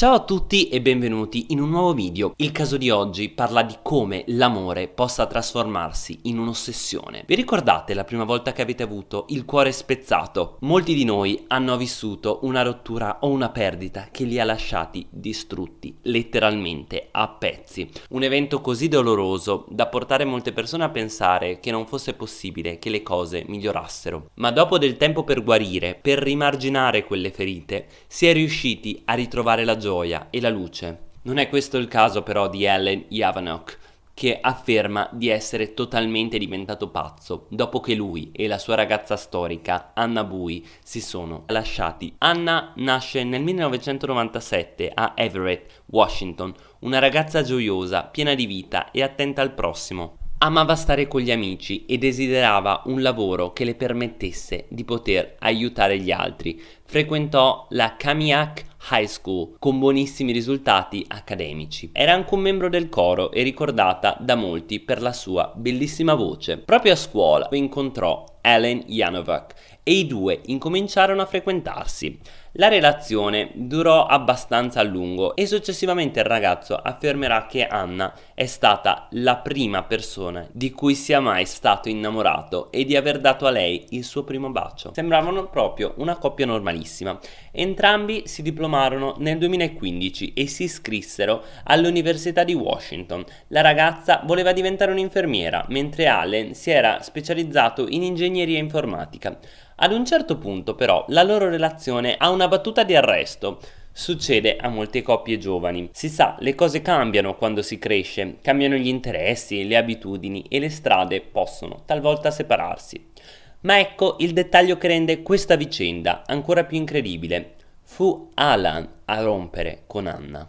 Ciao a tutti e benvenuti in un nuovo video. Il caso di oggi parla di come l'amore possa trasformarsi in un'ossessione. Vi ricordate la prima volta che avete avuto il cuore spezzato? Molti di noi hanno vissuto una rottura o una perdita che li ha lasciati distrutti, letteralmente a pezzi. Un evento così doloroso da portare molte persone a pensare che non fosse possibile che le cose migliorassero. Ma dopo del tempo per guarire, per rimarginare quelle ferite, si è riusciti a ritrovare la gioia gioia e la luce. Non è questo il caso però di Ellen Yavanok, che afferma di essere totalmente diventato pazzo dopo che lui e la sua ragazza storica Anna Bui si sono lasciati. Anna nasce nel 1997 a Everett, Washington, una ragazza gioiosa, piena di vita e attenta al prossimo. Amava stare con gli amici e desiderava un lavoro che le permettesse di poter aiutare gli altri. Frequentò la Kamiak High School con buonissimi risultati accademici. Era anche un membro del coro e ricordata da molti per la sua bellissima voce. Proprio a scuola incontrò Ellen Janovac e i due incominciarono a frequentarsi. La relazione durò abbastanza a lungo e successivamente il ragazzo affermerà che Anna è stata la prima persona di cui sia mai stato innamorato e di aver dato a lei il suo primo bacio. Sembravano proprio una coppia normalissima. Entrambi si diplomarono nel 2015 e si iscrissero all'Università di Washington. La ragazza voleva diventare un'infermiera, mentre Allen si era specializzato in ingegneria informatica. Ad un certo punto però la loro relazione ha una battuta di arresto. Succede a molte coppie giovani. Si sa, le cose cambiano quando si cresce, cambiano gli interessi, le abitudini e le strade possono talvolta separarsi. Ma ecco il dettaglio che rende questa vicenda ancora più incredibile. Fu Alan a rompere con Anna.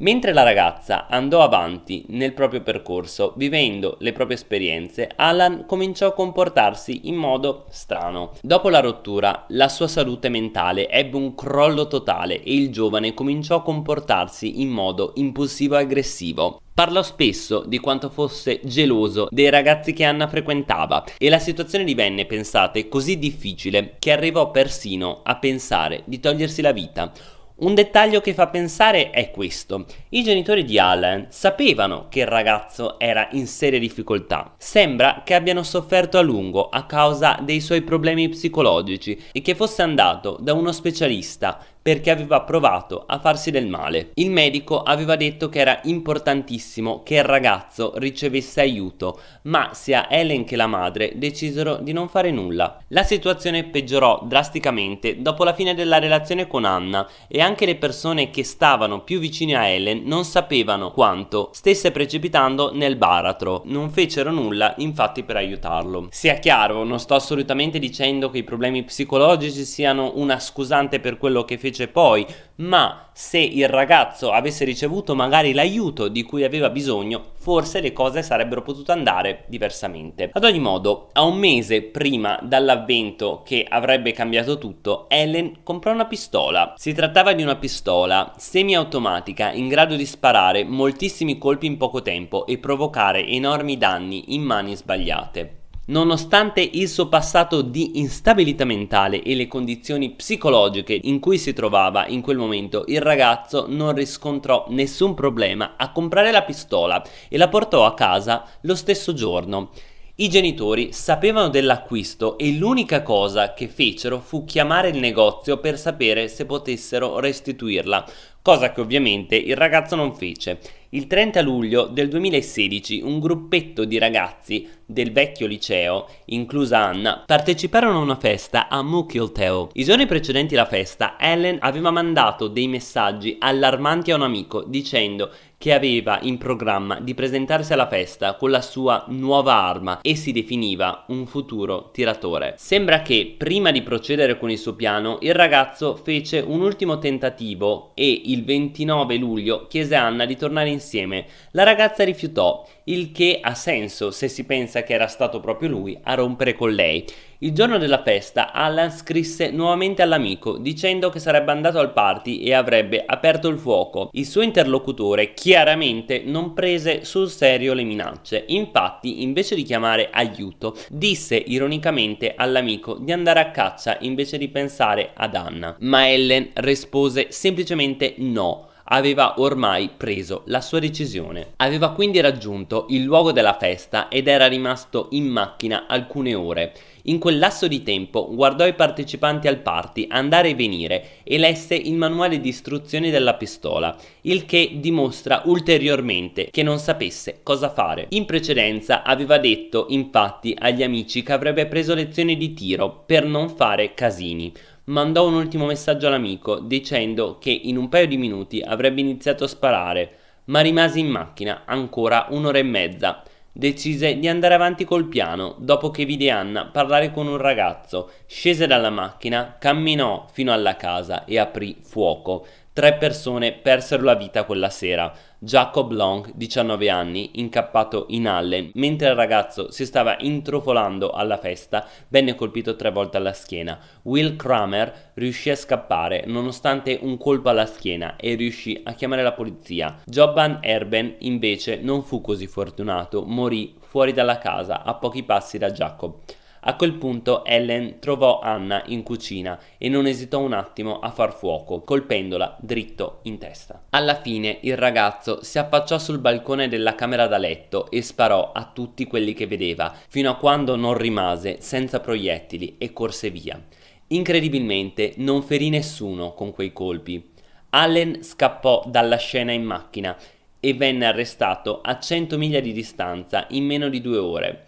Mentre la ragazza andò avanti nel proprio percorso, vivendo le proprie esperienze, Alan cominciò a comportarsi in modo strano. Dopo la rottura, la sua salute mentale ebbe un crollo totale e il giovane cominciò a comportarsi in modo impulsivo e aggressivo. Parlò spesso di quanto fosse geloso dei ragazzi che Anna frequentava e la situazione divenne, pensate, così difficile che arrivò persino a pensare di togliersi la vita. Un dettaglio che fa pensare è questo. I genitori di Alan sapevano che il ragazzo era in serie difficoltà. Sembra che abbiano sofferto a lungo a causa dei suoi problemi psicologici e che fosse andato da uno specialista perché aveva provato a farsi del male. Il medico aveva detto che era importantissimo che il ragazzo ricevesse aiuto, ma sia Ellen che la madre decisero di non fare nulla. La situazione peggiorò drasticamente dopo la fine della relazione con Anna e anche le persone che stavano più vicine a Ellen non sapevano quanto stesse precipitando nel baratro. Non fecero nulla infatti per aiutarlo. Sia chiaro, non sto assolutamente dicendo che i problemi psicologici siano una scusante per quello che fece fece poi, ma se il ragazzo avesse ricevuto magari l'aiuto di cui aveva bisogno, forse le cose sarebbero potute andare diversamente. Ad ogni modo, a un mese prima dall'avvento che avrebbe cambiato tutto, Ellen comprò una pistola. Si trattava di una pistola semiautomatica in grado di sparare moltissimi colpi in poco tempo e provocare enormi danni in mani sbagliate. Nonostante il suo passato di instabilità mentale e le condizioni psicologiche in cui si trovava in quel momento, il ragazzo non riscontrò nessun problema a comprare la pistola e la portò a casa lo stesso giorno. I genitori sapevano dell'acquisto e l'unica cosa che fecero fu chiamare il negozio per sapere se potessero restituirla, cosa che ovviamente il ragazzo non fece. Il 30 luglio del 2016 un gruppetto di ragazzi del vecchio liceo, inclusa Anna, parteciparono a una festa a Mukilteo. I giorni precedenti alla festa, Ellen aveva mandato dei messaggi allarmanti a un amico dicendo che aveva in programma di presentarsi alla festa con la sua nuova arma e si definiva un futuro tiratore. Sembra che prima di procedere con il suo piano il ragazzo fece un ultimo tentativo e il 29 luglio chiese a Anna di tornare insieme. La ragazza rifiutò, il che ha senso se si pensa che era stato proprio lui a rompere con lei. Il giorno della festa Alan scrisse nuovamente all'amico dicendo che sarebbe andato al party e avrebbe aperto il fuoco. Il suo interlocutore chiaramente non prese sul serio le minacce, infatti invece di chiamare aiuto disse ironicamente all'amico di andare a caccia invece di pensare ad Anna. Ma Ellen rispose semplicemente no aveva ormai preso la sua decisione. Aveva quindi raggiunto il luogo della festa ed era rimasto in macchina alcune ore. In quel lasso di tempo guardò i partecipanti al party andare e venire e lesse il manuale di istruzioni della pistola, il che dimostra ulteriormente che non sapesse cosa fare. In precedenza aveva detto infatti agli amici che avrebbe preso lezioni di tiro per non fare casini mandò un ultimo messaggio all'amico dicendo che in un paio di minuti avrebbe iniziato a sparare, ma rimase in macchina ancora un'ora e mezza. Decise di andare avanti col piano dopo che vide Anna parlare con un ragazzo, scese dalla macchina, camminò fino alla casa e aprì fuoco. Tre persone persero la vita quella sera. Jacob Long, 19 anni, incappato in Allen, mentre il ragazzo si stava intrufolando alla festa, venne colpito tre volte alla schiena. Will Kramer riuscì a scappare nonostante un colpo alla schiena e riuscì a chiamare la polizia. Joban Erben invece non fu così fortunato, morì fuori dalla casa a pochi passi da Jacob. A quel punto Ellen trovò Anna in cucina e non esitò un attimo a far fuoco, colpendola dritto in testa. Alla fine il ragazzo si affacciò sul balcone della camera da letto e sparò a tutti quelli che vedeva, fino a quando non rimase senza proiettili e corse via. Incredibilmente non ferì nessuno con quei colpi. Allen scappò dalla scena in macchina e venne arrestato a 100 miglia di distanza in meno di due ore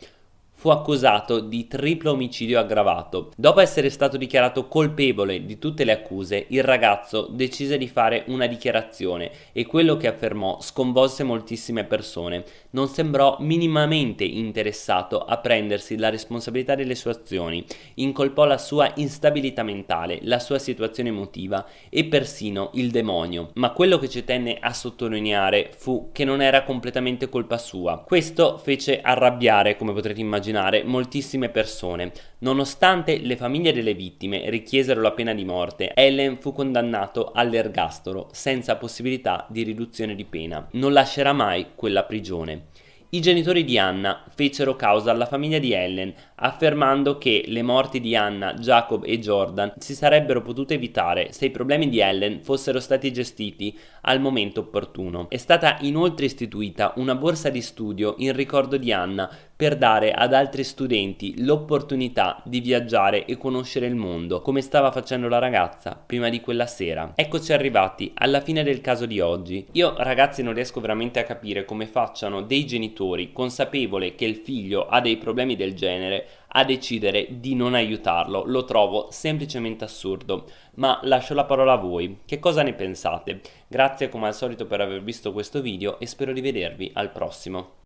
fu accusato di triplo omicidio aggravato. Dopo essere stato dichiarato colpevole di tutte le accuse, il ragazzo decise di fare una dichiarazione e quello che affermò sconvolse moltissime persone. Non sembrò minimamente interessato a prendersi la responsabilità delle sue azioni, incolpò la sua instabilità mentale, la sua situazione emotiva e persino il demonio. Ma quello che ci tenne a sottolineare fu che non era completamente colpa sua. Questo fece arrabbiare, come potrete immaginare, immaginare moltissime persone. Nonostante le famiglie delle vittime richiesero la pena di morte, Ellen fu condannato all'ergastolo senza possibilità di riduzione di pena. Non lascerà mai quella prigione. I genitori di Anna fecero causa alla famiglia di Ellen, affermando che le morti di Anna, Jacob e Jordan si sarebbero potute evitare se i problemi di Ellen fossero stati gestiti al momento opportuno. È stata inoltre istituita una borsa di studio in ricordo di Anna per dare ad altri studenti l'opportunità di viaggiare e conoscere il mondo, come stava facendo la ragazza prima di quella sera. Eccoci arrivati alla fine del caso di oggi. Io ragazzi non riesco veramente a capire come facciano dei genitori consapevole che il figlio ha dei problemi del genere a decidere di non aiutarlo. Lo trovo semplicemente assurdo. Ma lascio la parola a voi. Che cosa ne pensate? Grazie come al solito per aver visto questo video e spero di vedervi al prossimo.